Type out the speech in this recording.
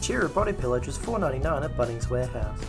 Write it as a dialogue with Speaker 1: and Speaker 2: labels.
Speaker 1: Cheer a Body Pillage is $4.99 at Bunnings Warehouse.